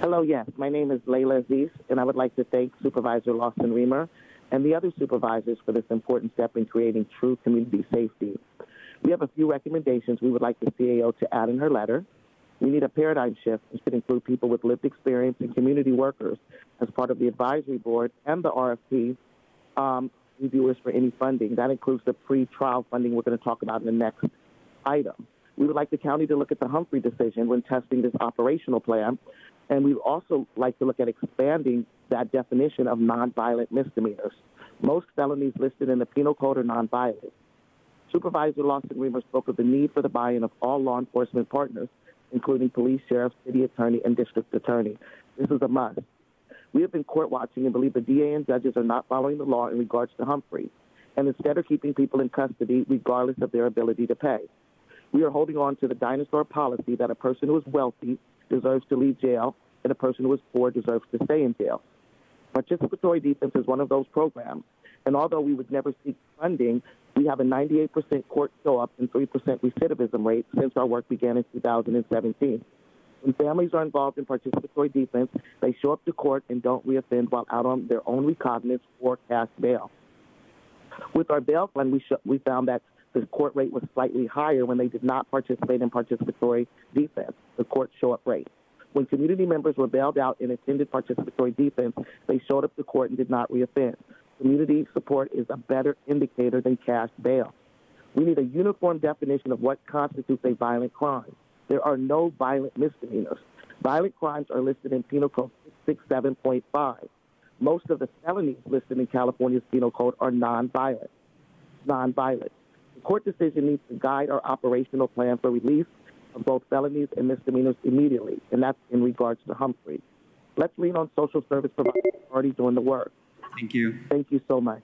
Hello, yes. My name is Layla Aziz, and I would like to thank Supervisor Lawson Remer and the other supervisors for this important step in creating true community safety. We have a few recommendations we would like the CAO to add in her letter. We need a paradigm shift which should include people with lived experience and community workers as part of the advisory board and the RFP um, reviewers for any funding. That includes the pre-trial funding we're going to talk about in the next item. We would like the county to look at the Humphrey decision when testing this operational plan, and we would also like to look at expanding that definition of nonviolent misdemeanors. Most felonies listed in the penal code are nonviolent. Supervisor Lawson Remer spoke of the need for the buy-in of all law enforcement partners, including police, sheriff, city attorney, and district attorney. This is a must. We have been court watching and believe the DA and judges are not following the law in regards to Humphrey, and instead are keeping people in custody regardless of their ability to pay. We are holding on to the dinosaur policy that a person who is wealthy deserves to leave jail and a person who is poor deserves to stay in jail. Participatory defense is one of those programs, and although we would never seek funding, we have a 98% court show up and 3% recidivism rate since our work began in 2017. When families are involved in participatory defense, they show up to court and don't reoffend while out on their own recognizance or cash bail. With our bail fund, we, sh- we found that the court rate was slightly higher when they did not participate in participatory defense, the court show up rate. When community members were bailed out and attended participatory defense, they showed up to court and did not reoffend. Community support is a better indicator than cash bail. We need a uniform definition of what constitutes a violent crime. There are no violent misdemeanors. Violent crimes are listed in Penal Code 667.5. Most of the felonies listed in California's Penal Code are nonviolent. Nonviolent. The court decision needs to guide our operational plan for release of both felonies and misdemeanors immediately, and that's in regards to Humphrey. Let's lean on social service providers already doing the work. Thank you. Thank you so much.